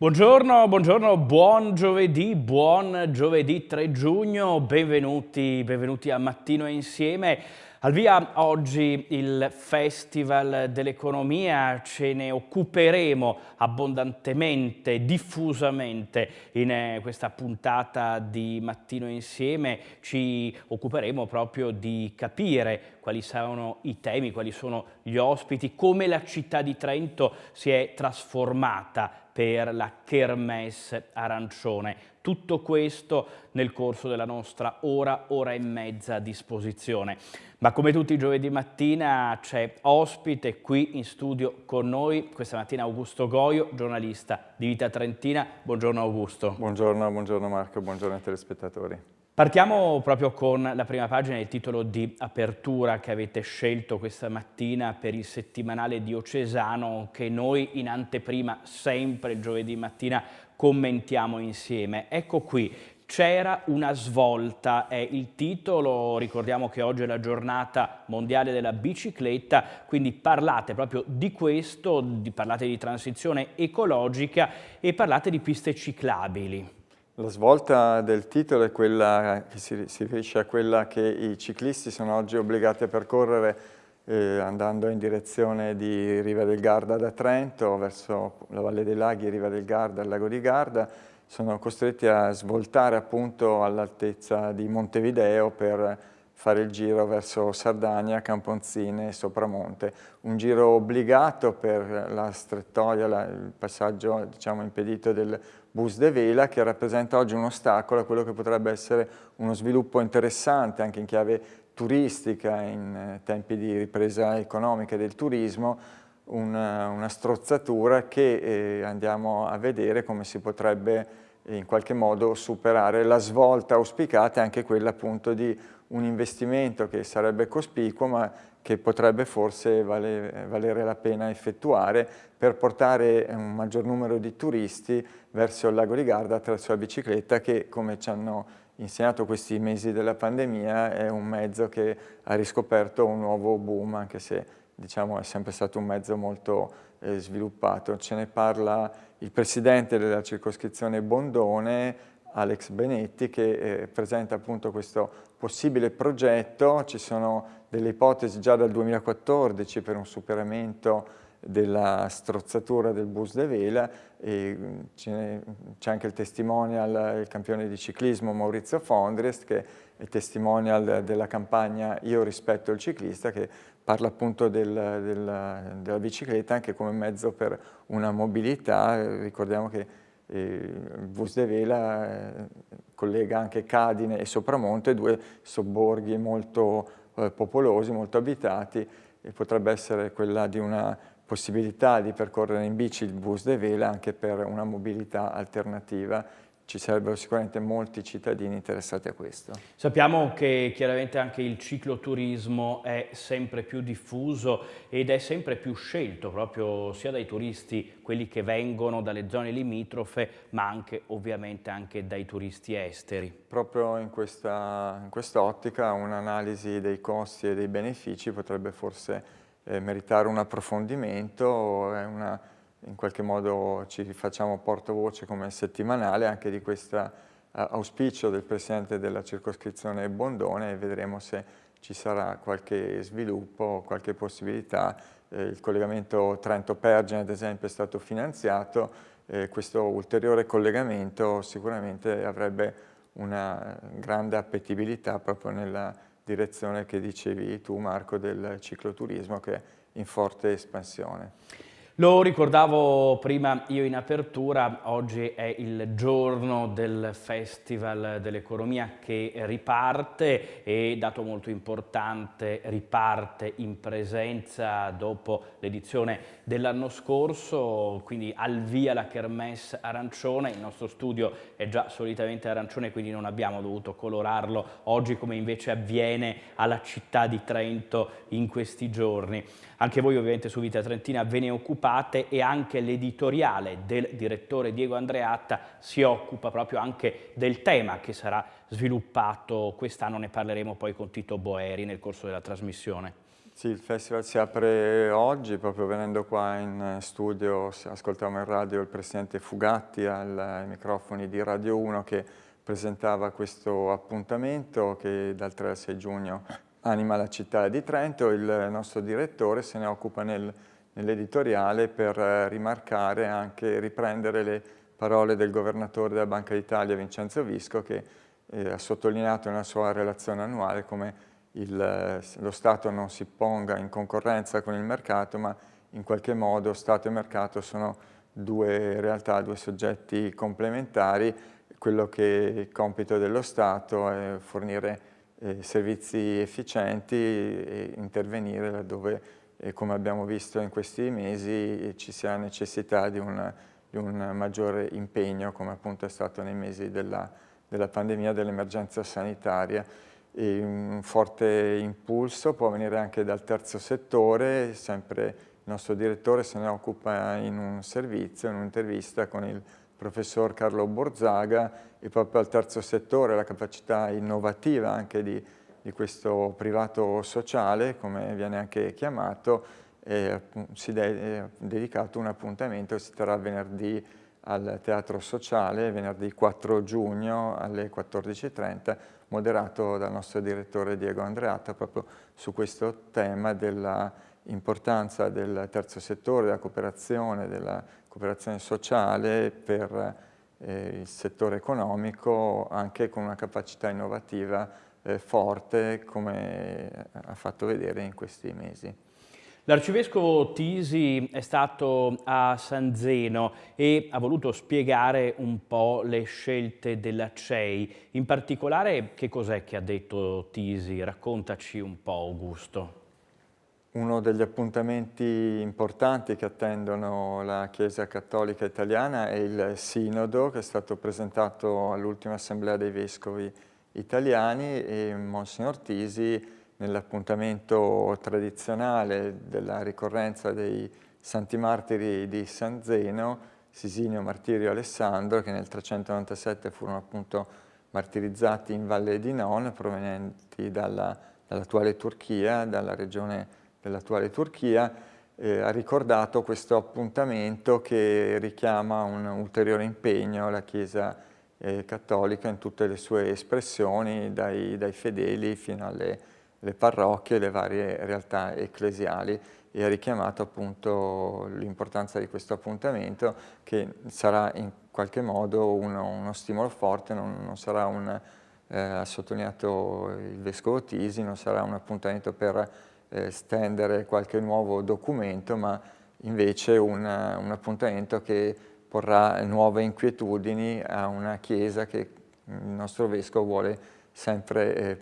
Buongiorno, buongiorno, buon giovedì, buon giovedì 3 giugno, benvenuti, benvenuti a Mattino Insieme. Al via oggi il Festival dell'Economia, ce ne occuperemo abbondantemente, diffusamente in eh, questa puntata di Mattino Insieme. Ci occuperemo proprio di capire quali sono i temi, quali sono gli ospiti, come la città di Trento si è trasformata per la Kermesse arancione. Tutto questo nel corso della nostra ora, ora e mezza a disposizione. Ma come tutti i giovedì mattina c'è ospite qui in studio con noi, questa mattina Augusto Goio, giornalista di Vita Trentina. Buongiorno Augusto. Buongiorno, buongiorno Marco, buongiorno ai telespettatori. Partiamo proprio con la prima pagina, il titolo di apertura che avete scelto questa mattina per il settimanale diocesano che noi in anteprima sempre giovedì mattina commentiamo insieme. Ecco qui, c'era una svolta, è il titolo, ricordiamo che oggi è la giornata mondiale della bicicletta, quindi parlate proprio di questo, di, parlate di transizione ecologica e parlate di piste ciclabili. La svolta del titolo è quella che si, si riferisce a quella che i ciclisti sono oggi obbligati a percorrere eh, andando in direzione di Riva del Garda da Trento verso la Valle dei Laghi, Riva del Garda, il lago di Garda, sono costretti a svoltare appunto all'altezza di Montevideo per fare il giro verso Sardegna, Camponzine e Sopramonte. Un giro obbligato per la strettoia, la, il passaggio diciamo, impedito del bus de vela che rappresenta oggi un ostacolo a quello che potrebbe essere uno sviluppo interessante anche in chiave turistica in eh, tempi di ripresa economica del turismo, una, una strozzatura che eh, andiamo a vedere come si potrebbe in qualche modo superare la svolta auspicata anche quella appunto di un investimento che sarebbe cospicuo ma che potrebbe forse vale, valere la pena effettuare per portare un maggior numero di turisti verso il lago di Garda attraverso la bicicletta che come ci hanno insegnato questi mesi della pandemia è un mezzo che ha riscoperto un nuovo boom anche se diciamo, è sempre stato un mezzo molto eh, sviluppato. Ce ne parla il presidente della circoscrizione Bondone, Alex Benetti, che eh, presenta appunto questo possibile progetto. Ci sono delle ipotesi già dal 2014 per un superamento della strozzatura del bus de vela e c'è anche il testimonial, il campione di ciclismo Maurizio Fondrest che è testimonial della campagna Io rispetto il ciclista che parla appunto del, del, della bicicletta anche come mezzo per una mobilità, ricordiamo che eh, il bus de vela eh, collega anche Cadine e Sopramonte, due sobborghi molto eh, popolosi, molto abitati e potrebbe essere quella di una possibilità di percorrere in bici il bus de vela anche per una mobilità alternativa ci sarebbero sicuramente molti cittadini interessati a questo. Sappiamo che chiaramente anche il cicloturismo è sempre più diffuso ed è sempre più scelto proprio sia dai turisti, quelli che vengono dalle zone limitrofe, ma anche ovviamente anche dai turisti esteri. Proprio in questa, in quest'ottica un'analisi dei costi e dei benefici potrebbe forse eh, meritare un approfondimento, una in qualche modo ci facciamo portavoce come settimanale anche di questo auspicio del Presidente della circoscrizione Bondone e vedremo se ci sarà qualche sviluppo, qualche possibilità. Eh, il collegamento Trento-Pergine ad esempio è stato finanziato, eh, questo ulteriore collegamento sicuramente avrebbe una grande appetibilità proprio nella direzione che dicevi tu Marco del cicloturismo che è in forte espansione. Lo ricordavo prima io in apertura, oggi è il giorno del Festival dell'Economia che riparte e, dato molto importante, riparte in presenza dopo l'edizione dell'anno scorso, quindi al via la Kermesse arancione, il nostro studio è già solitamente arancione quindi non abbiamo dovuto colorarlo. Oggi come invece avviene alla città di Trento in questi giorni. Anche voi ovviamente su Vita Trentina ve ne occupate e anche l'editoriale del direttore Diego Andreatta si occupa proprio anche del tema che sarà sviluppato quest'anno, ne parleremo poi con Tito Boeri nel corso della trasmissione. Sì, il festival si apre oggi, proprio venendo qua in studio, ascoltavamo in radio il presidente Fugatti ai microfoni di Radio 1 che presentava questo appuntamento che dal 3 al 6 giugno anima la città di Trento. Il nostro direttore se ne occupa nel, nell'editoriale per rimarcare anche, riprendere le parole del governatore della Banca d'Italia Vincenzo Visco che eh, ha sottolineato nella sua relazione annuale come il, lo Stato non si ponga in concorrenza con il mercato, ma in qualche modo Stato e mercato sono due realtà, due soggetti complementari. Quello che è il compito dello Stato è fornire eh, servizi efficienti e intervenire laddove, eh, come abbiamo visto in questi mesi, ci sia necessità di un, di un maggiore impegno, come appunto è stato nei mesi della, della pandemia, dell'emergenza sanitaria. E un forte impulso può venire anche dal terzo settore, sempre il nostro direttore se ne occupa in un servizio, in un'intervista con il professor Carlo Borzaga e proprio al terzo settore la capacità innovativa anche di, di questo privato sociale, come viene anche chiamato, eh, si è dedicato un appuntamento che si terrà venerdì al Teatro Sociale, venerdì 4 giugno alle 14.30, moderato dal nostro direttore Diego Andreatta proprio su questo tema dell'importanza del terzo settore, della cooperazione, della cooperazione sociale per eh, il settore economico anche con una capacità innovativa eh, forte come ha fatto vedere in questi mesi. L'arcivescovo Tisi è stato a San Zeno e ha voluto spiegare un po' le scelte della CEI. In particolare, che cos'è che ha detto Tisi? Raccontaci un po', Augusto. Uno degli appuntamenti importanti che attendono la Chiesa Cattolica Italiana è il Sinodo che è stato presentato all'ultima Assemblea dei Vescovi Italiani e Monsignor Tisi nell'appuntamento tradizionale della ricorrenza dei Santi Martiri di San Zeno, Sisinio Martirio Alessandro, che nel 397 furono appunto martirizzati in Valle di Non, provenienti dall'attuale dall Turchia, dalla regione dell'attuale Turchia, eh, ha ricordato questo appuntamento che richiama un ulteriore impegno alla Chiesa eh, cattolica in tutte le sue espressioni, dai, dai fedeli fino alle le parrocchie, le varie realtà ecclesiali. E ha richiamato appunto l'importanza di questo appuntamento che sarà in qualche modo uno, uno stimolo forte, non, non sarà un, eh, ha sottolineato il Vescovo Tisi, non sarà un appuntamento per eh, stendere qualche nuovo documento, ma invece un, un appuntamento che porrà nuove inquietudini a una Chiesa che il nostro Vescovo vuole sempre eh,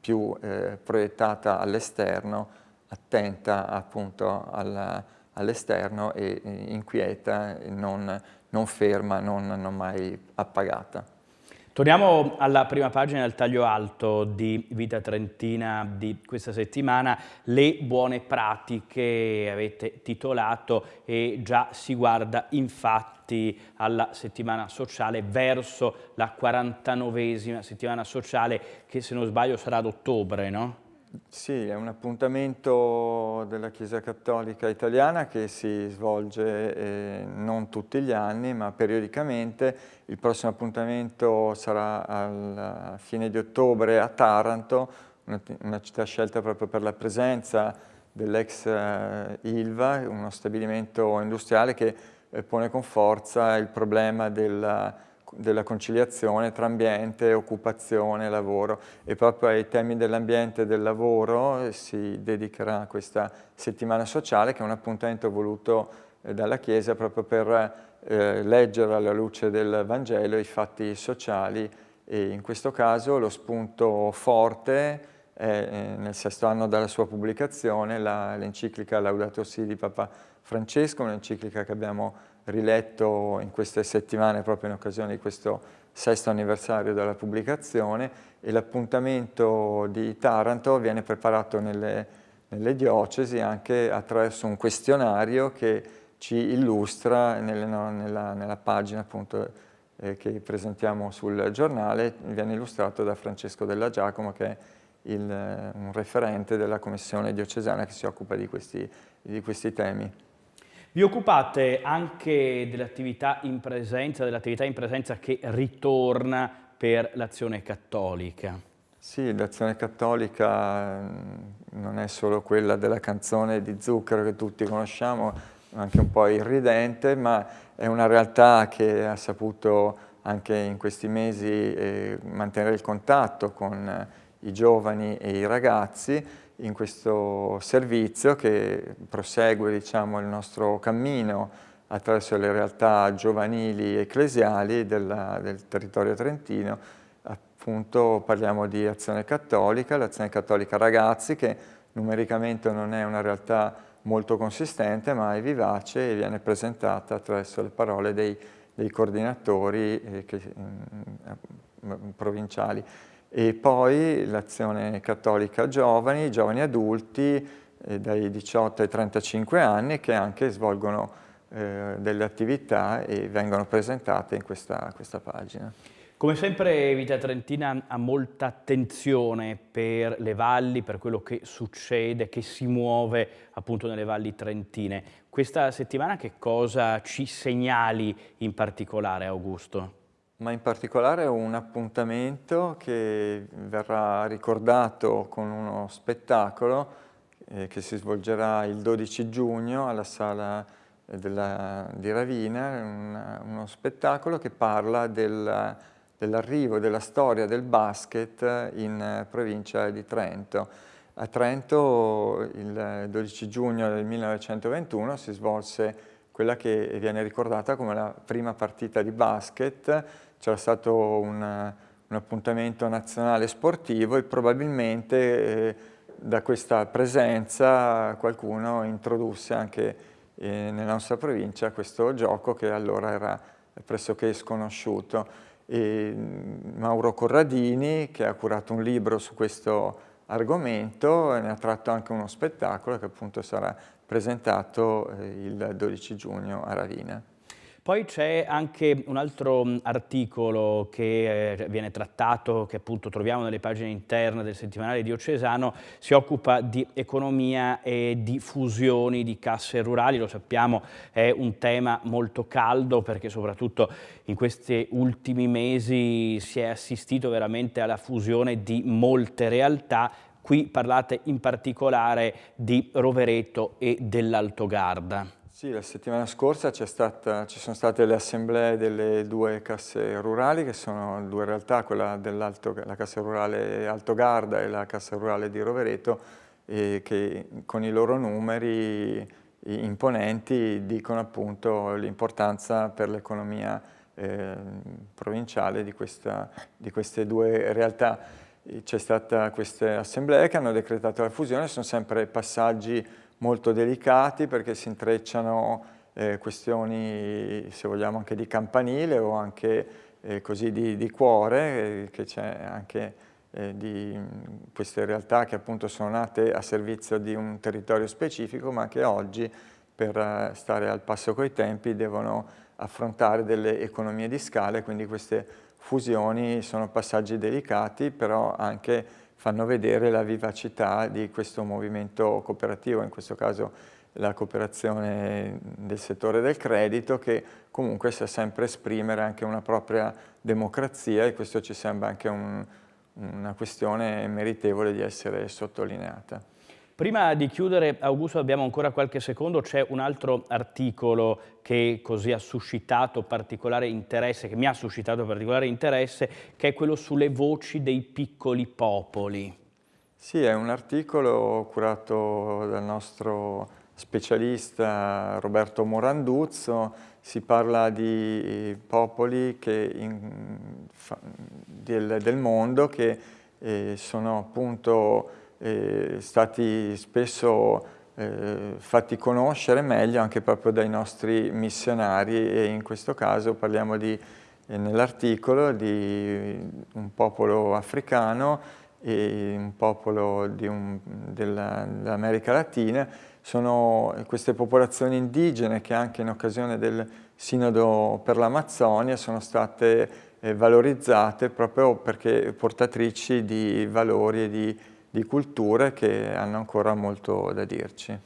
più eh, proiettata all'esterno, attenta appunto all'esterno e inquieta, non, non ferma, non, non mai appagata. Torniamo alla prima pagina del taglio alto di Vita Trentina di questa settimana, le buone pratiche avete titolato e già si guarda infatti alla settimana sociale verso la 49esima settimana sociale che se non sbaglio sarà ad ottobre, no? Sì, è un appuntamento della Chiesa Cattolica Italiana che si svolge eh, non tutti gli anni ma periodicamente. Il prossimo appuntamento sarà a fine di ottobre a Taranto, una, una città scelta proprio per la presenza dell'ex eh, Ilva, uno stabilimento industriale che eh, pone con forza il problema della della conciliazione tra ambiente, occupazione, lavoro. E proprio ai temi dell'ambiente e del lavoro si dedicherà questa settimana sociale che è un appuntamento voluto eh, dalla Chiesa proprio per eh, leggere alla luce del Vangelo i fatti sociali. E in questo caso lo spunto forte è eh, nel sesto anno dalla sua pubblicazione l'enciclica Laudato Si di Papa Francesco, un'enciclica che abbiamo riletto in queste settimane proprio in occasione di questo sesto anniversario della pubblicazione e l'appuntamento di Taranto viene preparato nelle, nelle, diocesi anche attraverso un questionario che ci illustra nelle, no, nella, nella, pagina appunto eh, che presentiamo sul giornale, viene illustrato da Francesco Della Giacomo che è il, un referente della commissione diocesana che si occupa di questi, di questi temi. Vi occupate anche dell'attività in presenza, dell'attività in presenza che ritorna per l'azione cattolica. Sì, l'azione cattolica mm, non è solo quella della canzone di Zucchero che tutti conosciamo, anche un po' irridente, ma è una realtà che ha saputo anche in questi mesi eh, mantenere il contatto con i giovani e i ragazzi in questo servizio che prosegue diciamo, il nostro cammino attraverso le realtà giovanili ecclesiali della, del territorio trentino. Appunto parliamo di Azione Cattolica, l'Azione Cattolica Ragazzi che numericamente non è una realtà molto consistente ma è vivace e viene presentata attraverso le parole dei, dei coordinatori eh, che, mh, mm, provinciali. E poi l'Azione Cattolica Giovani, giovani adulti eh, dai 18 ai 35 anni che anche svolgono eh, delle attività e vengono presentate in questa, questa pagina. Come sempre Vita Trentina ha molta attenzione per le valli, per quello che succede, che si muove appunto nelle valli trentine. Questa settimana che cosa ci segnali in particolare Augusto? Ma in particolare un appuntamento che verrà ricordato con uno spettacolo eh, che si svolgerà il 12 giugno alla sala della, di Ravina, un, uno spettacolo che parla del dell'arrivo della storia del basket in eh, provincia di Trento. A Trento il 12 giugno del 1921 si svolse quella che viene ricordata come la prima partita di basket, c'era stato un, un, appuntamento nazionale sportivo e probabilmente eh, da questa presenza qualcuno introdusse anche eh, nella nostra provincia questo gioco che allora era pressoché sconosciuto e mm, Mauro Corradini che ha curato un libro su questo argomento ne ha tratto anche uno spettacolo che appunto sarà presentato eh, il 12 giugno a Ravina. Poi c'è anche un altro mm, articolo che eh, viene trattato, che appunto troviamo nelle pagine interne del settimanale diocesano, si occupa di economia e di fusioni di casse rurali, lo sappiamo è un tema molto caldo perché soprattutto in questi ultimi mesi si è assistito veramente alla fusione di molte realtà Qui parlate in particolare di Rovereto e dell'Altogarda. Sì, la settimana scorsa stata, ci sono state le assemblee delle due casse rurali, che sono due realtà, quella della Cassa Rurale Altogarda e la Cassa Rurale di Rovereto, che con i loro numeri imponenti dicono appunto l'importanza per l'economia eh, provinciale di, questa, di queste due realtà. C'è stata queste assemblee che hanno decretato la fusione, sono sempre passaggi molto delicati perché si intrecciano eh, questioni, se vogliamo, anche di campanile o anche eh, così di, di cuore, eh, che c'è anche eh, di queste realtà che appunto sono nate a servizio di un territorio specifico, ma che oggi per eh, stare al passo coi tempi devono affrontare delle economie di scala, quindi queste fusioni sono passaggi delicati, però anche fanno vedere la vivacità di questo movimento cooperativo, in questo caso la cooperazione del settore del credito che comunque sa sempre esprimere anche una propria democrazia e questo ci sembra anche un, una questione meritevole di essere sottolineata. Prima di chiudere, Augusto, abbiamo ancora qualche secondo, c'è un altro articolo che così ha suscitato particolare interesse, che mi ha suscitato particolare interesse, che è quello sulle voci dei piccoli popoli. Sì, è un articolo curato dal nostro specialista Roberto Moranduzzo, si parla di popoli in, del, del, mondo che eh, sono appunto eh, stati spesso eh, fatti conoscere meglio anche proprio dai nostri missionari e in questo caso parliamo di, eh, nell'articolo di un popolo africano e un popolo dell'America dell Latina, sono queste popolazioni indigene che anche in occasione del Sinodo per l'Amazzonia sono state eh, valorizzate proprio perché portatrici di valori e di di culture che hanno ancora molto da dirci.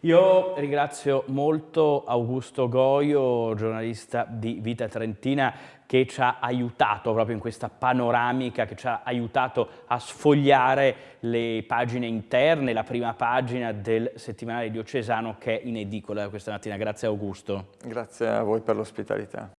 Io ringrazio molto Augusto Goio, giornalista di Vita Trentina, che ci ha aiutato proprio in questa panoramica, che ci ha aiutato a sfogliare le pagine interne, la prima pagina del settimanale diocesano che è in edicola questa mattina. Grazie Augusto. Grazie a voi per l'ospitalità.